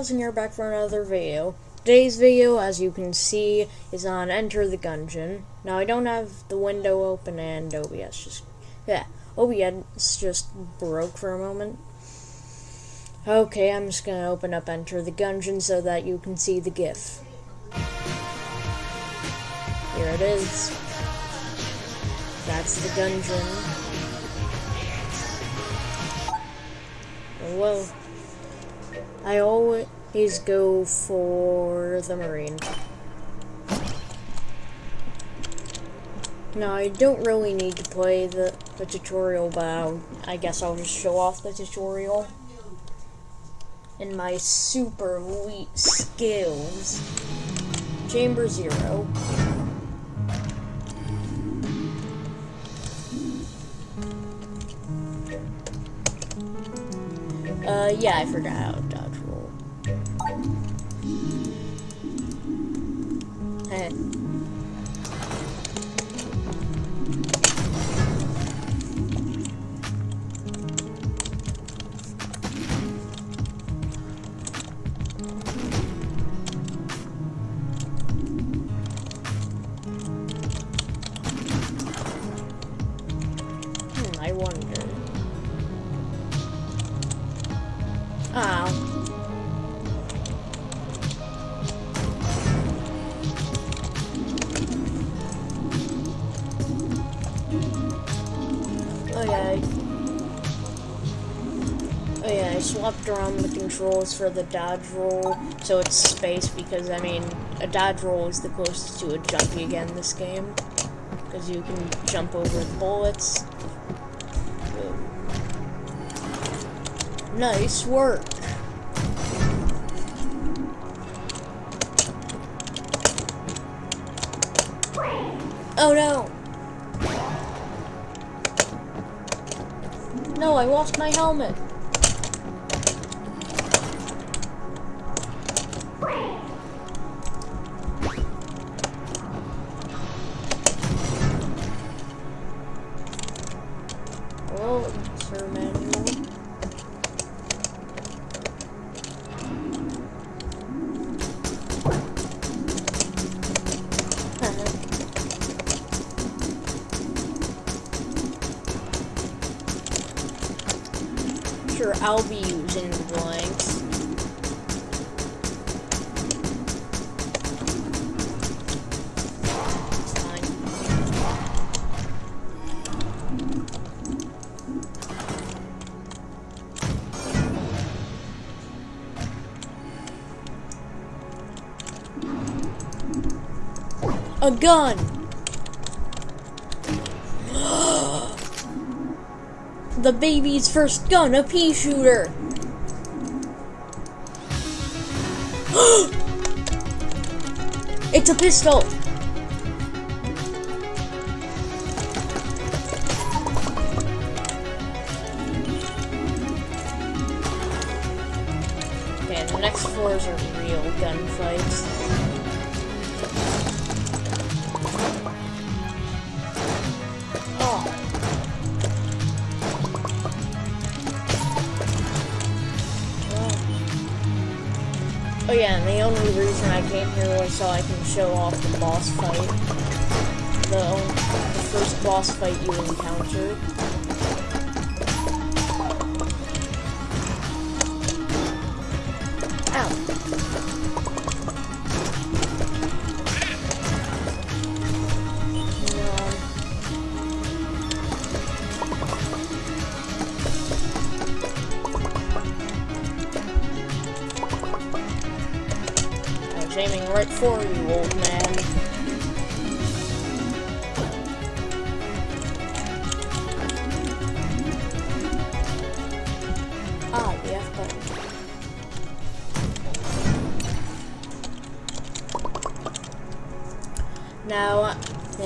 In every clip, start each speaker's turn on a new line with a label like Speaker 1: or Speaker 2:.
Speaker 1: Alright, Cat1000 here back for another video. Today's video, as you can see, is on Enter the Gungeon. Now, I don't have the window open and OBS just... Yeah, OBS just broke for a moment. Okay, I'm just gonna open up Enter the Gungeon so that you can see the GIF. Here it is. That's the dungeon. Well, I always go for the Marine. Now, I don't really need to play the, the tutorial, but I'll, I guess I'll just show off the tutorial. In my super elite skills. Chamber Zero. Uh, yeah, I forgot Eh. Around the controls for the dodge roll, so it's space because I mean, a dodge roll is the closest to a jumpy again in this game. Because you can jump over bullets. Nice work. Oh no! No, I lost my helmet. The blanks. A gun! the baby's first gun, a pea shooter. it's a pistol. Okay, the next floors are real gunfights. Oh yeah, and the only reason I came here was so I can show off the boss fight. The, the first boss fight you encounter.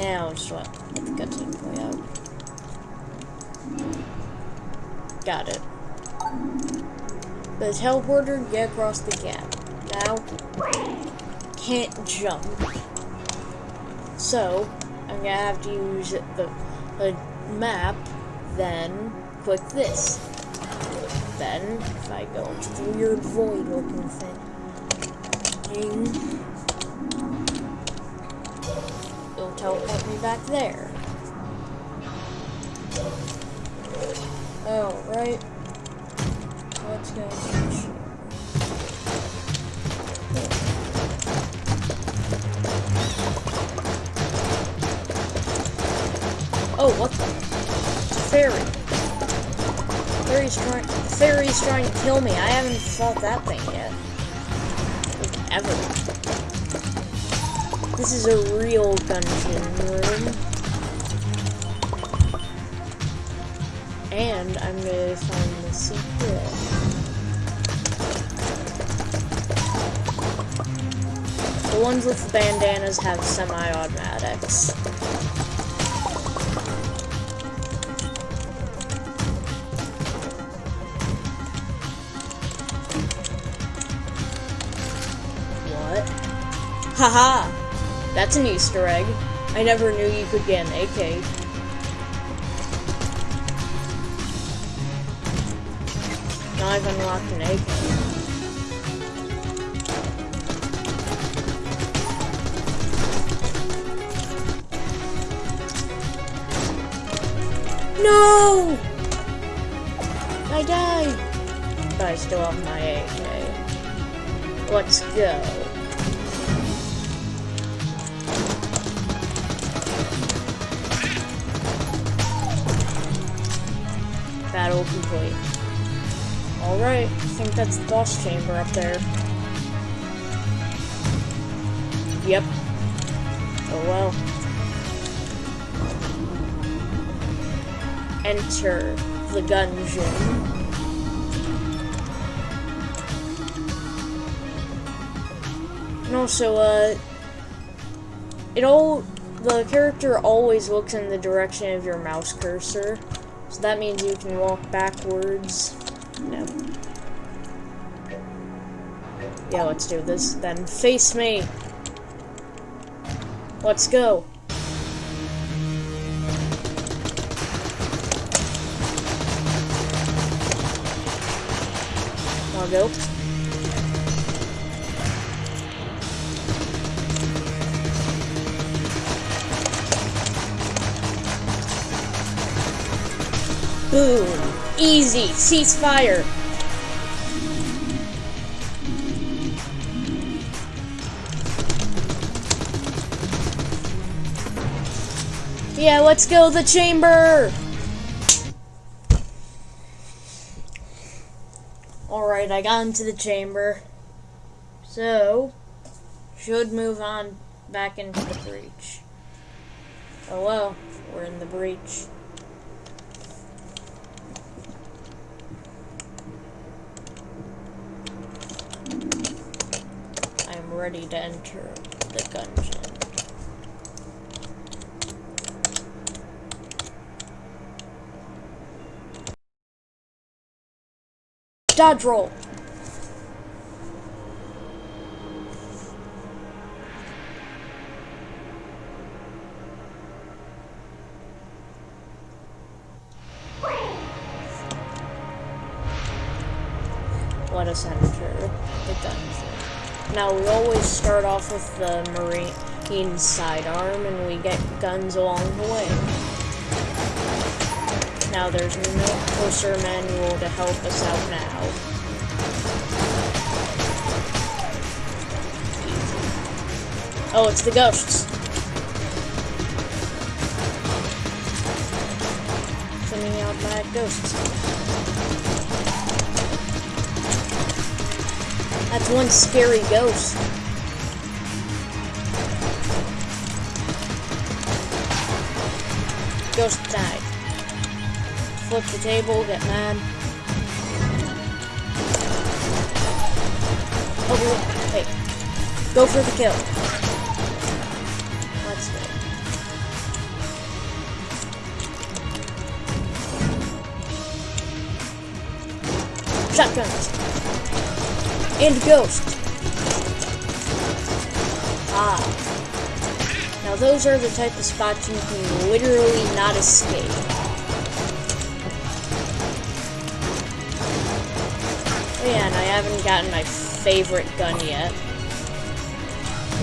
Speaker 1: Now just what? Let the out. Got it. The teleporter, get across the gap. Now, can't jump. So, I'm gonna have to use the, the map, then click this. then, if I go into the weird void looking thing, teleport me back there. Oh, right. Let's go. Oh, what the? Fairy. Fairy's trying. Fairy's trying to kill me. I haven't fought that thing yet. Like, ever. This is a real dungeon room. And I'm gonna find the secret. The ones with the bandanas have semi-automatics. What? Haha! That's an Easter egg. I never knew you could get an AK. Now I've unlocked an AK. No! I died! But I still have my AK. Let's go. Battle complete. Alright, I think that's the boss chamber up there. Yep. Oh well. Enter the Gungeon. And also, uh, it all, the character always looks in the direction of your mouse cursor. So that means you can walk backwards. No. Yeah, let's do this then. Face me! Let's go. Wanna go? Boom! Easy! Ceasefire! Yeah, let's go the chamber! Alright, I got into the chamber. So, should move on back into the breach. Oh well, we're in the breach. I'm ready to enter the Gungeon. Dodge roll. Start off with the marine sidearm and we get guns along the way. Now there's no closer manual to help us out now. Oh, it's the ghosts. Sending out mad ghosts. That's one scary ghost. Ghost died flip the table, get mad. Oh, hey. Go for the kill. Let's go. Shotguns. And ghost. Those are the type of spots you can literally not escape. Oh yeah, and I haven't gotten my favorite gun yet.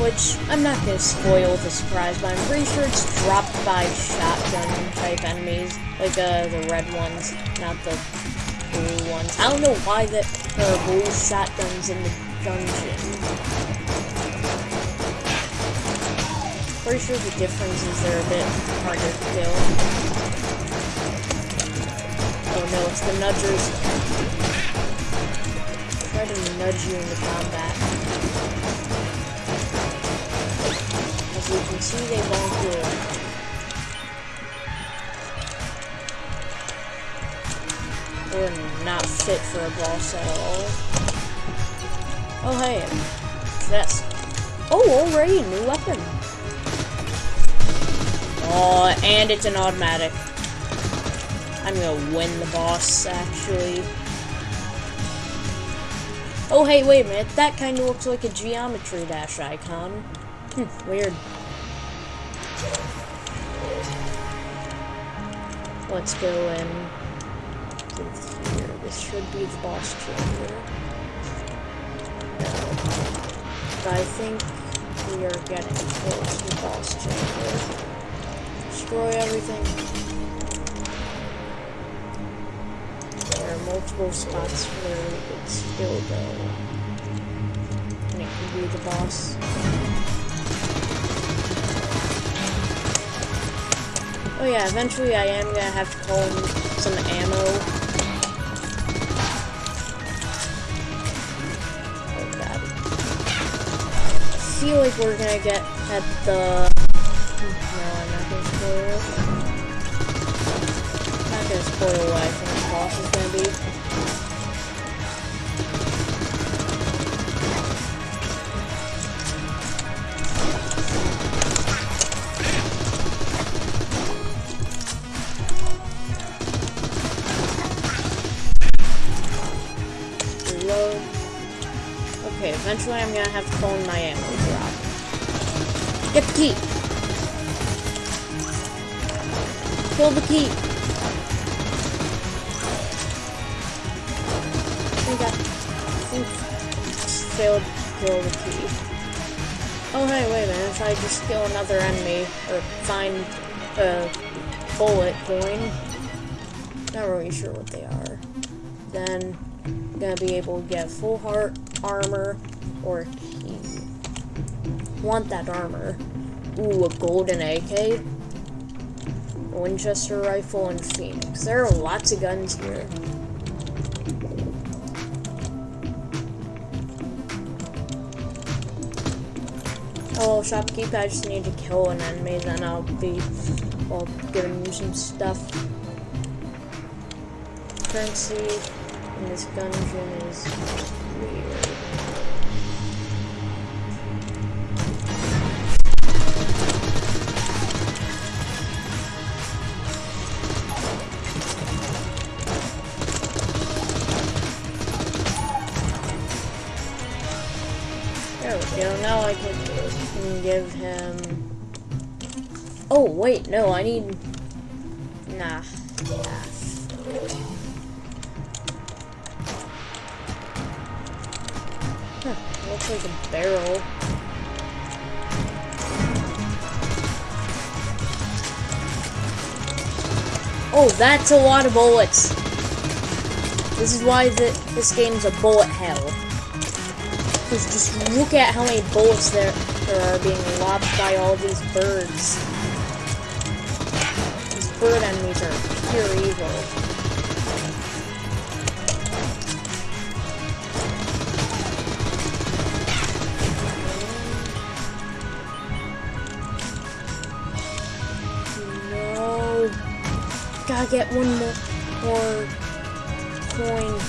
Speaker 1: Which, I'm not gonna spoil the surprise, but I'm pretty sure it's dropped by shotgun type enemies. Like, uh, the red ones, not the blue ones. I don't know why the, there blue shotguns in the dungeon. Pretty sure the difference is they're a bit harder to kill. Oh no, it's the nudgers. Try to nudge you into combat. As you can see, they won't do it. We're not fit for a boss at all. Oh hey, chest. Oh, already a new weapon. Oh, and it's an automatic. I'm gonna win the boss, actually. Oh, hey, wait a minute. That kind of looks like a Geometry Dash icon. Hmm, weird. Let's go in. This should be the boss chamber. But I think we are getting close to the boss chamber. Destroy everything. There are multiple spots where it's still go. And it could be the boss. Oh yeah, eventually I am gonna have to in some ammo. Oh. I feel like we're gonna get at the... No, I'm not gonna spoil what I think the boss is gonna be. Reload. Okay, eventually I'm gonna have to in my ammo drop. Get the key! Kill the key! I got... Oof. Failed to kill the key. Oh hey, wait a minute, if I just kill another enemy, or find a bullet coin, not really sure what they are, then I'm gonna be able to get full heart, armor, or key. Want that armor. Ooh, a golden AK, Winchester rifle, and Phoenix. There are lots of guns here. Oh, shopkeep, I just need to kill an enemy, then I'll be, well, giving you some stuff. Currency in this dungeon is wait, no, I need. Nah. Huh, looks like a barrel. Oh, that's a lot of bullets. This is why the, this game's a bullet hell. Because just look at how many bullets there, there are being lobbed by all these birds. Bird enemies are pure evil. No. Gotta get one more, more coin.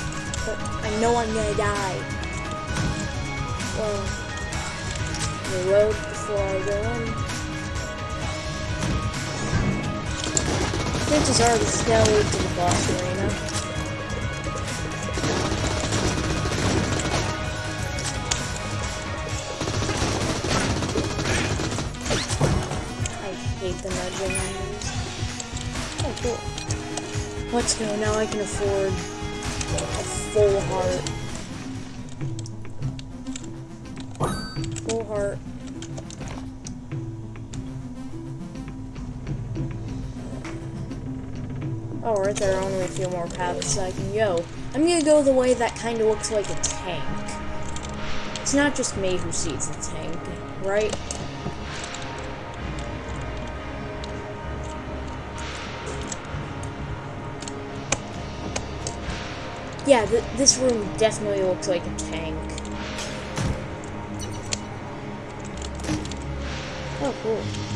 Speaker 1: But I know I'm gonna die. Well, reload before I go in. Chances are this is gonna lead to the boss arena. I hate the nudging enemies. Oh, cool. Let's go. Now I can afford a full heart. There are only a few more paths I can go. I'm gonna go the way that kind of looks like a tank. It's not just me who sees the tank, right? Yeah, th this room definitely looks like a tank. Oh, cool.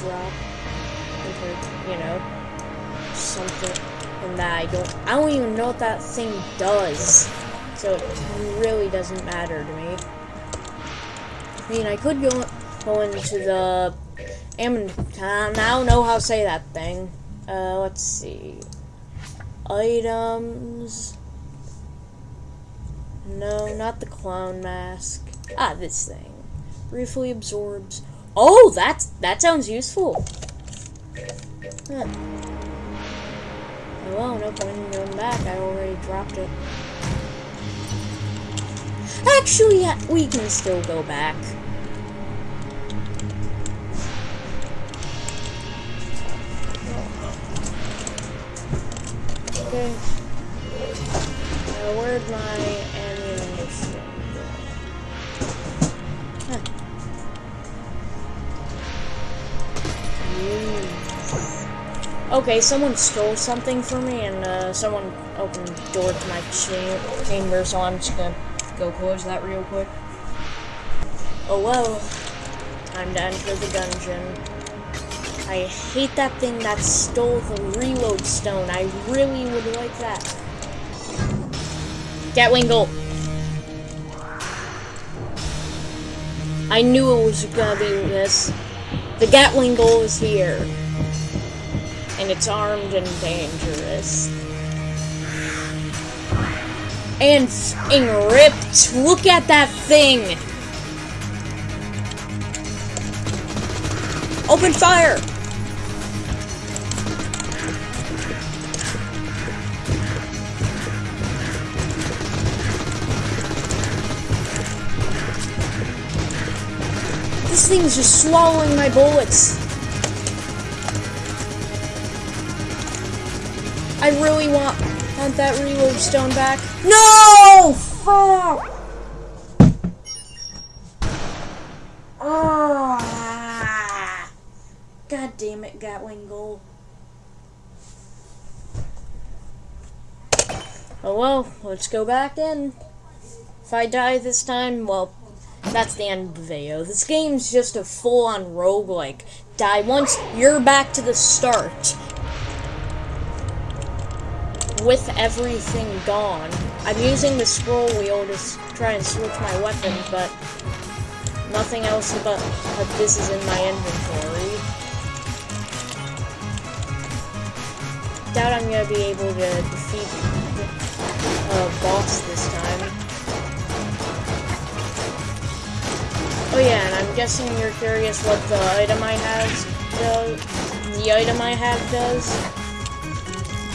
Speaker 1: Drop. Compared to, you know, something and that I don't I don't even know what that thing does. So it really doesn't matter to me. I mean I could go go into the Ammon I don't know how to say that thing. Uh let's see. Items No, not the clown mask. Ah, this thing. Briefly absorbs Oh, that's that sounds useful. Huh. Well, no point in going back. I already dropped it. Actually, yeah, we can still go back. Okay. Now, where'd my Okay, someone stole something from me, and uh, someone opened the door to my cha chamber, so I'm just gonna go close that real quick. Oh well, time to enter the Gungeon. I hate that thing that stole the reload stone. I really would like that. Gatling Gull! I knew it was gonna be this. The Gatling Gull is here and it's armed and dangerous. And ripped! Look at that thing! Open fire! This thing's just swallowing my bullets. I really want, want that reload stone back. No! Fuck! Ah! God damn it, Gatling Gull. Oh well, let's go back in. If I die this time, well, that's the end of the video. This game's just a full-on roguelike. Die once, you're back to the start with everything gone. I'm using the scroll wheel to try and switch my weapon, but nothing else but, this is in my inventory. Doubt I'm gonna be able to defeat the uh, boss this time. Oh yeah, and I'm guessing you're curious what the item I have does. The item I have does.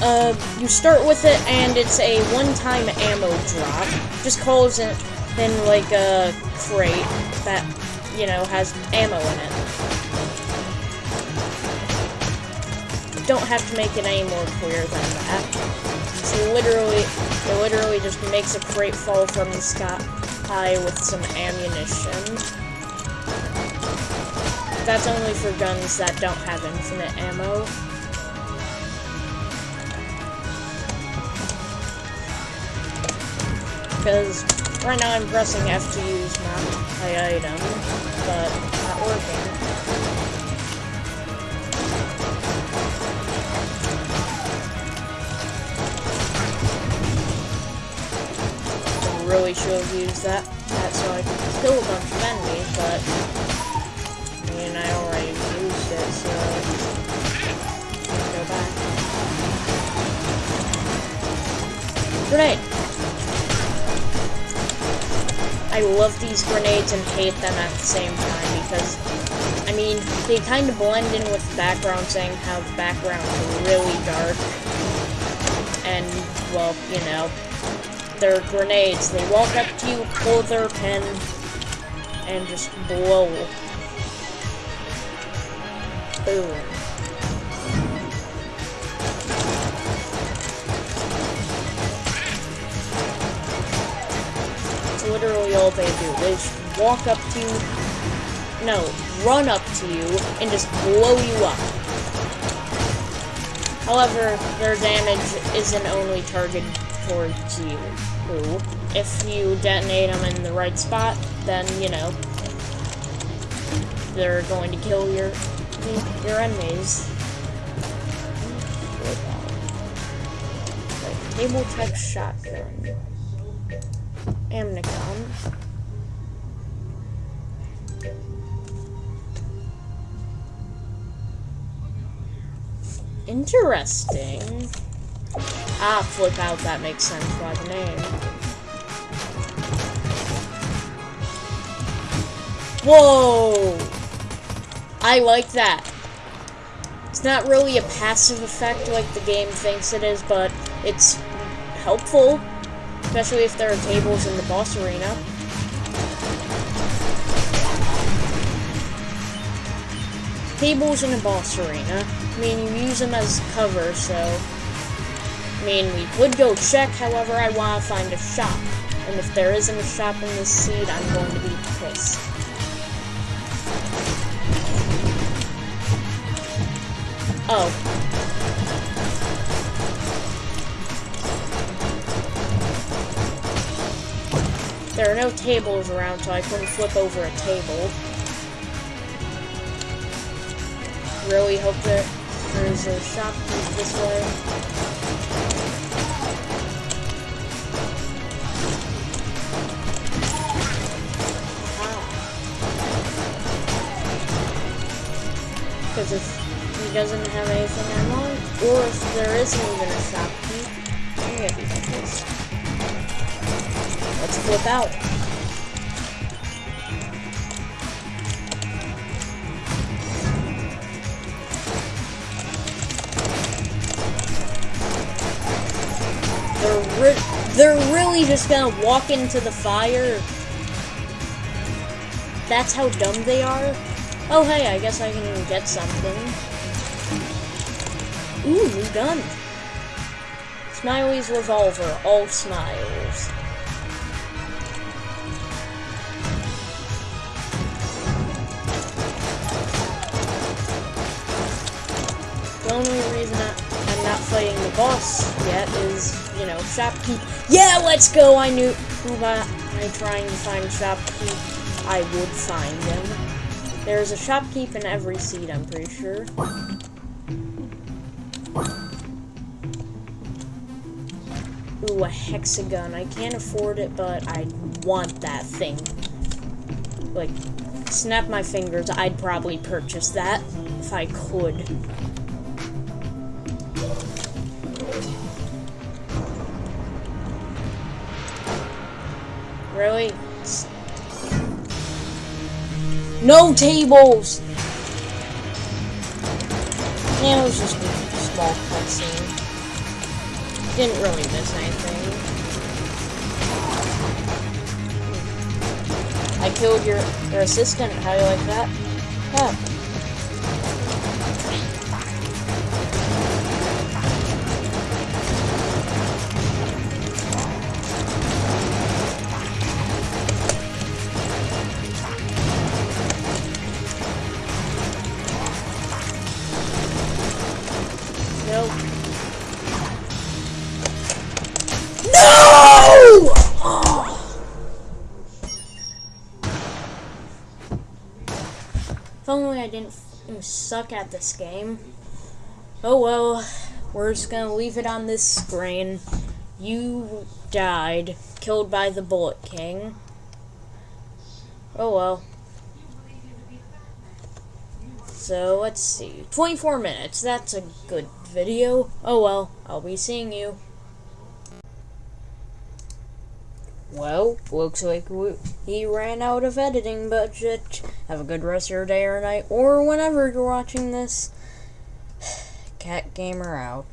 Speaker 1: Uh, you start with it, and it's a one-time ammo drop. Just calls it in, like, a crate that, you know, has ammo in it. Don't have to make it any more clear than that. So literally, it literally just makes a crate fall from the sky with some ammunition. That's only for guns that don't have infinite ammo. Because right now I'm pressing F to use my, item, but not working. I really should have used that, that so I could kill a bunch of enemies, but I mean I already used it, so go back. Grenade! I love these grenades and hate them at the same time because, I mean, they kind of blend in with the background, saying how the background is really dark. And, well, you know, they're grenades. They walk up to you, pull their pin, and just blow. Boom. Literally all they do. They just walk up to you, no, run up to you, and just blow you up. However, their damage isn't only targeted towards you. If you detonate them in the right spot, then, you know, they're going to kill your your enemies. Like, table type shotgun. Amnicon. Interesting. Ah, flip out, that makes sense by the name. Whoa! I like that. It's not really a passive effect like the game thinks it is, but it's helpful. Especially if there are tables in the boss arena. Tables in the boss arena. I mean, you use them as cover, so... I mean, we would go check, however, I want to find a shop. And if there isn't a shop in this seed, I'm going to be pissed. Oh. There are no tables around, so I couldn't flip over a table. Really hope that there's a shop this way. Ah. Because if he doesn't have anything I want, or if there isn't even a shopkeep, I'm gonna be. Let's flip out. They're re they're really just gonna walk into the fire. That's how dumb they are. Oh hey, I guess I can get something. Ooh, new gun. Smiley's revolver, all smiles. Only reason I, I'm not fighting the boss yet is, you know, shopkeep. Yeah, let's go! I knew who I trying to find shopkeep, I would find him. There's a shopkeep in every seat, I'm pretty sure. Ooh, a hexagon. I can't afford it, but I want that thing. Like, snap my fingers, I'd probably purchase that if I could. Really? No tables! Yeah, it was just a small cutscene. Didn't really miss anything. I killed your, your assistant. How do you like that? Yeah. If only I didn't mm, suck at this game. Oh well, we're just gonna leave it on this screen. You died, killed by the Bullet King. Oh well. So let's see. 24 minutes. That's a good video. Oh well, I'll be seeing you. Well, looks like we, he ran out of editing budget. Have a good rest of your day or night, or whenever you're watching this. Cat Gamer out.